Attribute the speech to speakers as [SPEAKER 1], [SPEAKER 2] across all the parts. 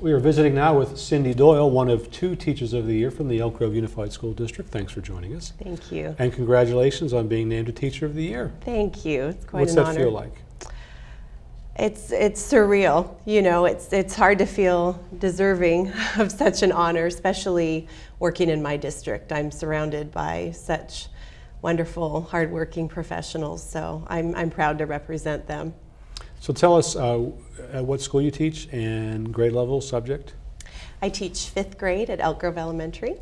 [SPEAKER 1] We are visiting now with Cindy Doyle, one of two Teachers of the Year from the Elk Grove Unified School District. Thanks for joining us.
[SPEAKER 2] Thank you.
[SPEAKER 1] And congratulations on being named a Teacher of the Year.
[SPEAKER 2] Thank you. It's quite
[SPEAKER 1] What's
[SPEAKER 2] an
[SPEAKER 1] that feel like?
[SPEAKER 2] It's it's surreal. You know, it's it's hard to feel deserving of such an honor, especially working in my district. I'm surrounded by such wonderful, hardworking professionals, so I'm I'm proud to represent them.
[SPEAKER 1] So tell us uh, at what school you teach and grade level subject,
[SPEAKER 2] I teach fifth grade at Elk Grove Elementary,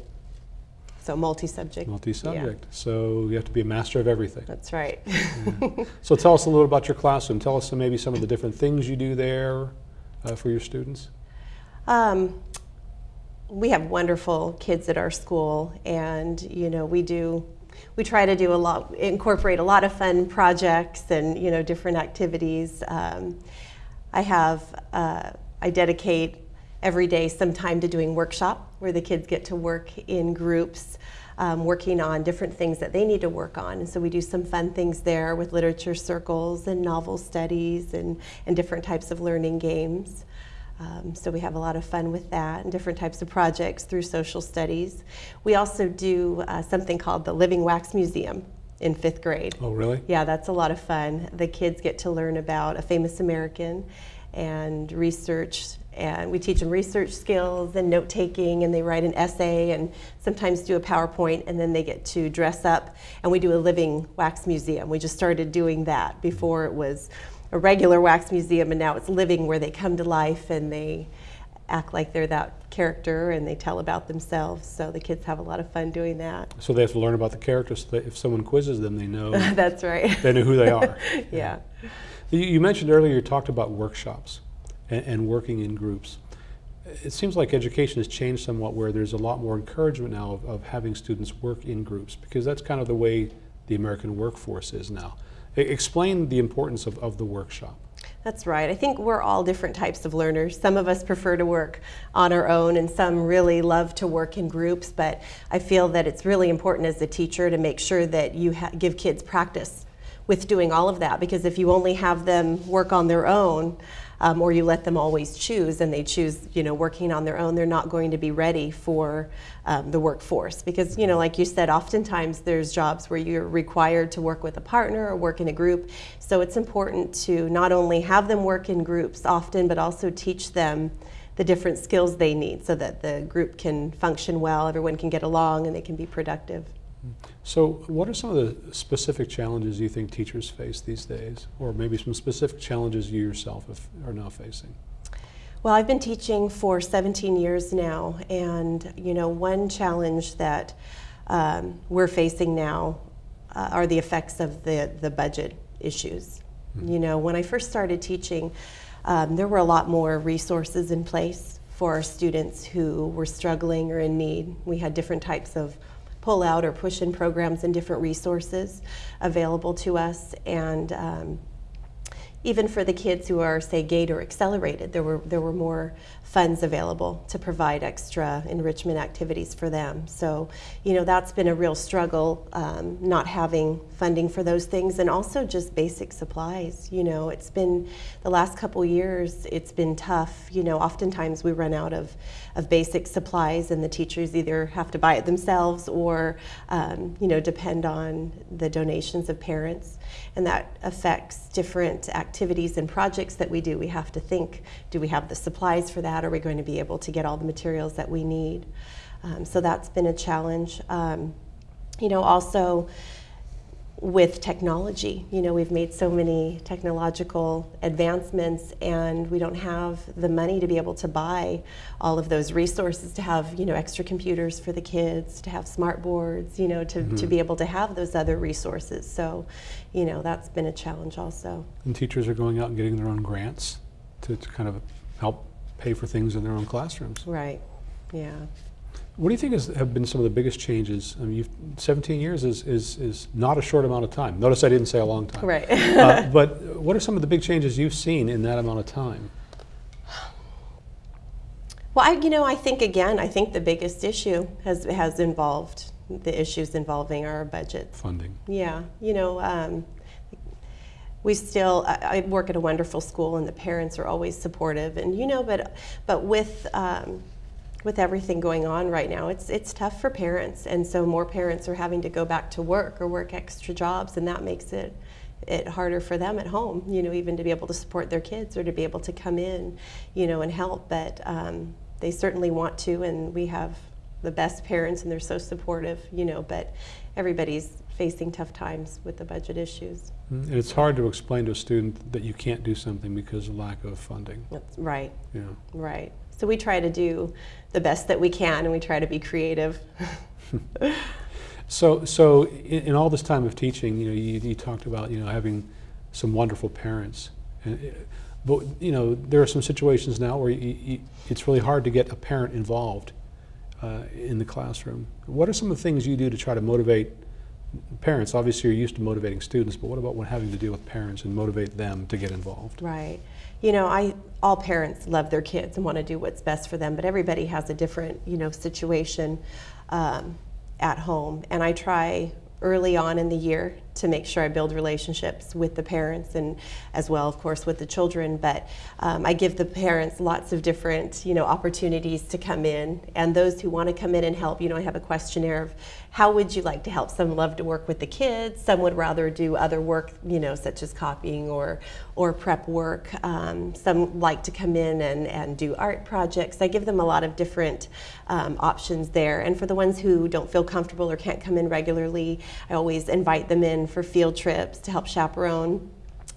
[SPEAKER 2] so multi-subject.
[SPEAKER 1] multi-subject. So you have to be a master of everything.
[SPEAKER 2] That's right.
[SPEAKER 1] So tell us a little about your classroom. Tell us maybe some of the different things you do there uh, for your students.
[SPEAKER 2] Um, we have wonderful kids at our school, and you know we do. We try to do a lot, incorporate a lot of fun projects and you know different activities. Um, I have, uh, I dedicate every day some time to doing workshop where the kids get to work in groups, um, working on different things that they need to work on. And so we do some fun things there with literature circles and novel studies and, and different types of learning games. Um, so we have a lot of fun with that and different types of projects through social studies. We also do uh, something called the Living Wax Museum in fifth grade.
[SPEAKER 1] Oh, really?
[SPEAKER 2] Yeah, that's a lot of fun. The kids get to learn about a famous American and research, and we teach them research skills and note taking, and they write an essay and sometimes do a PowerPoint, and then they get to dress up, and we do a living wax museum. We just started doing that before it was a regular wax museum, and now it's living where they come to life and they act like they're that character and they tell about themselves. So the kids have a lot of fun doing that.
[SPEAKER 1] So they have to learn about the characters so that if someone quizzes them, they know
[SPEAKER 2] That's right.
[SPEAKER 1] they know who they are.
[SPEAKER 2] yeah.
[SPEAKER 1] You, you mentioned earlier you talked about workshops and, and working in groups. It seems like education has changed somewhat where there's a lot more encouragement now of, of having students work in groups because that's kind of the way the American workforce is now. Explain the importance of, of the workshop.
[SPEAKER 2] That's right. I think we're all different types of learners. Some of us prefer to work on our own, and some really love to work in groups. But I feel that it's really important as a teacher to make sure that you give kids practice with doing all of that. Because if you only have them work on their own, um, or you let them always choose and they choose you know working on their own they're not going to be ready for um, the workforce. Because you know like you said oftentimes there's jobs where you're required to work with a partner or work in a group. So it's important to not only have them work in groups often but also teach them the different skills they need so that the group can function well everyone can get along and they can be productive
[SPEAKER 1] So, what are some of the specific challenges you think teachers face these days, or maybe some specific challenges you yourself have, are now facing?
[SPEAKER 2] Well, I've been teaching for 17 years now, and you know, one challenge that um, we're facing now uh, are the effects of the, the budget issues. You know, when I first started teaching, um, there were a lot more resources in place for our students who were struggling or in need. We had different types of pull out or push in programs and different resources available to us, and um, even for the kids who are, say, GATE or accelerated, there were, there were more funds available to provide extra enrichment activities for them. So, you know, that's been a real struggle, um, not having funding for those things, and also just basic supplies. You know, it's been the last couple years, it's been tough. You know, oftentimes we run out of, of basic supplies, and the teachers either have to buy it themselves or, um, you know, depend on the donations of parents. And that affects different activities and projects that we do. We have to think do we have the supplies for that? Are we going to be able to get all the materials that we need? Um, so that's been a challenge. Um, you know, also with technology, you know, we've made so many technological advancements and we don't have the money to be able to buy all of those resources to have, you know, extra computers for the kids, to have smart boards, you know, to,
[SPEAKER 1] Mm-hmm.
[SPEAKER 2] to be able to have those other resources. So, you know, that's been a challenge also.
[SPEAKER 1] And teachers are going out and getting their own grants to, to kind of help pay for things in their own classrooms.
[SPEAKER 2] Right. Yeah.
[SPEAKER 1] What do you think is, have been some of the biggest changes? I mean, you've, 17 years is, is, is not a short amount of time. Notice I didn't say a long time.
[SPEAKER 2] Right.
[SPEAKER 1] uh, but what are some of the big changes you've seen in that amount of time?
[SPEAKER 2] Well, I, you know, I think again, I think the biggest issue has has involved the issues involving our budget.
[SPEAKER 1] Funding.
[SPEAKER 2] Yeah, you know, um, we still, I, I work at a wonderful school and the parents are always supportive and, you know, but, but with, um, with everything going on right now, it's, it's tough for parents. And so more parents are having to go back to work or work extra jobs and that makes it, it harder for them at home, you know, even to be able to support their kids or to be able to come in, you know, and help. But um, they certainly want to, and we have the best parents, and they're so supportive, you know. But everybody's facing tough times with the budget issues.
[SPEAKER 1] And it's hard to explain to a student that you can't do something because of lack of funding.
[SPEAKER 2] That's right,
[SPEAKER 1] know.
[SPEAKER 2] right. So we try to do the best that we can, and we try to be creative.
[SPEAKER 1] So, so in, in all this time of teaching, you know, you, you talked about you know having some wonderful parents, and, uh, but you know there are some situations now where you, you, it's really hard to get a parent involved uh, in the classroom. What are some of the things you do to try to motivate parents? Obviously, you're used to motivating students, but what about when having to deal with parents and motivate them to get involved?
[SPEAKER 2] Right. You know, I all parents love their kids and want to do what's best for them, but everybody has a different, you know, situation um, at home. And I try early on in the year to make sure I build relationships with the parents and as well, of course, with the children. But um, I give the parents lots of different, you know, opportunities to come in. And those who want to come in and help, you know, I have a questionnaire of how would you like to help? Some love to work with the kids. Some would rather do other work, you know, such as copying or or prep work. Um, some like to come in and, and do art projects. I give them a lot of different um, options there. And for the ones who don't feel comfortable or can't come in regularly, I always invite them in for field trips to help chaperone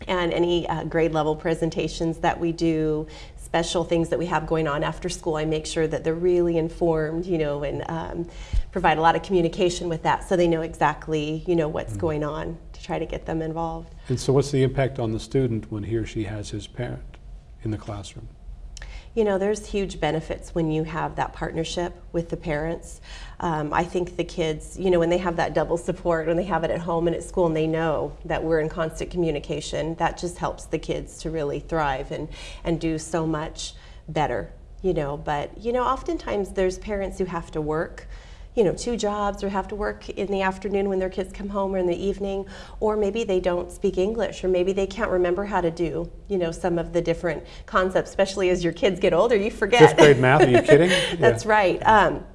[SPEAKER 2] and any uh, grade level presentations that we do special things that we have going on after school i make sure that they're really informed you know and um, provide a lot of communication with that so they know exactly you know what's
[SPEAKER 1] Mm-hmm.
[SPEAKER 2] going on to try to get them involved
[SPEAKER 1] And so, what's the impact on the student when he or she has his parent in the classroom?
[SPEAKER 2] You know, there's huge benefits when you have that partnership with the parents. Um, I think the kids, you know, when they have that double support, when they have it at home and at school, and they know that we're in constant communication, that just helps the kids to really thrive and, and do so much better, you know. But, you know, oftentimes there's parents who have to work you know, two jobs or have to work in the afternoon when their kids come home or in the evening, or maybe they don't speak English, or maybe they can't remember how to do, you know, some of the different concepts, especially as your kids get older, you forget.
[SPEAKER 1] Fifth grade math? Are you kidding?
[SPEAKER 2] That's right. Um,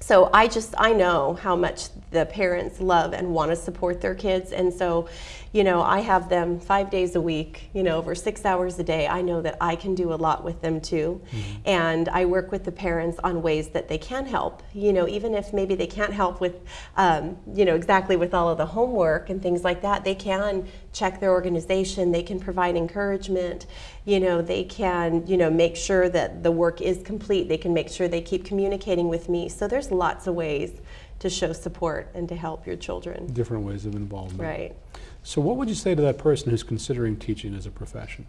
[SPEAKER 2] so I just I know how much the parents love and want to support their kids, and so, you know, I have them five days a week, you know, over six hours a day. I know that I can do a lot with them too, and I work with the parents on ways that they can help. You know, even if maybe they can't help with, um, you know, exactly with all of the homework and things like that, they can check their organization. They can provide encouragement. You know, they can, you know, make sure that the work is complete. They can make sure they keep communicating with me. So there's lots of ways to show support and to help your children.
[SPEAKER 1] Different ways of involvement.
[SPEAKER 2] Right.
[SPEAKER 1] So, what would you say to that person who's considering teaching as a profession?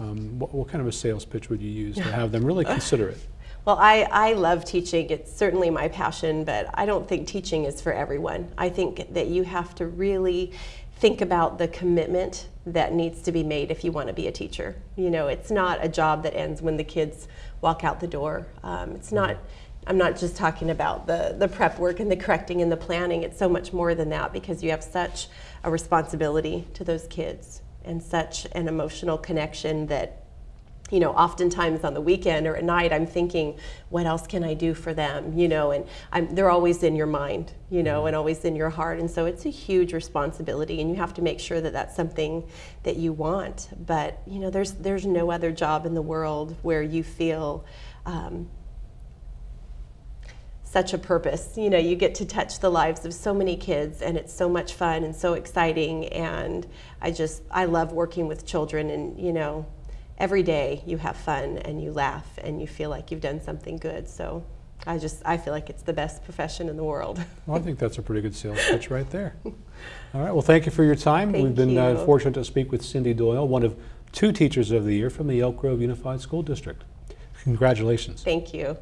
[SPEAKER 1] Um, what, what kind of a sales pitch would you use to have them really consider it?
[SPEAKER 2] Well, I, I love teaching. It's certainly my passion, but I don't think teaching is for everyone. I think that you have to really think about the commitment that needs to be made if you want to be a teacher. You know, it's not a job that ends when the kids walk out the door. Um, it's not. I'm not just talking about the, the prep work and the correcting and the planning. It's so much more than that because you have such a responsibility to those kids and such an emotional connection that you know, oftentimes on the weekend or at night, I'm thinking, what else can I do for them? You know, and I'm, they're always in your mind, you know, and always in your heart. And so it's a huge responsibility, and you have to make sure that that's something that you want. But you know, there's there's no other job in the world where you feel. Um, such a purpose. You know, you get to touch the lives of so many kids and it's so much fun and so exciting and I just I love working with children and you know, every day you have fun and you laugh and you feel like you've done something good. So I just I feel like it's the best profession in the world.
[SPEAKER 1] Well, I think that's a pretty good sales pitch right there. All right. Well, thank you for your time.
[SPEAKER 2] Thank
[SPEAKER 1] We've been Uh, fortunate to speak with Cindy Doyle, one of two teachers of the year from the Elk Grove Unified School District. Congratulations.
[SPEAKER 2] Thank you.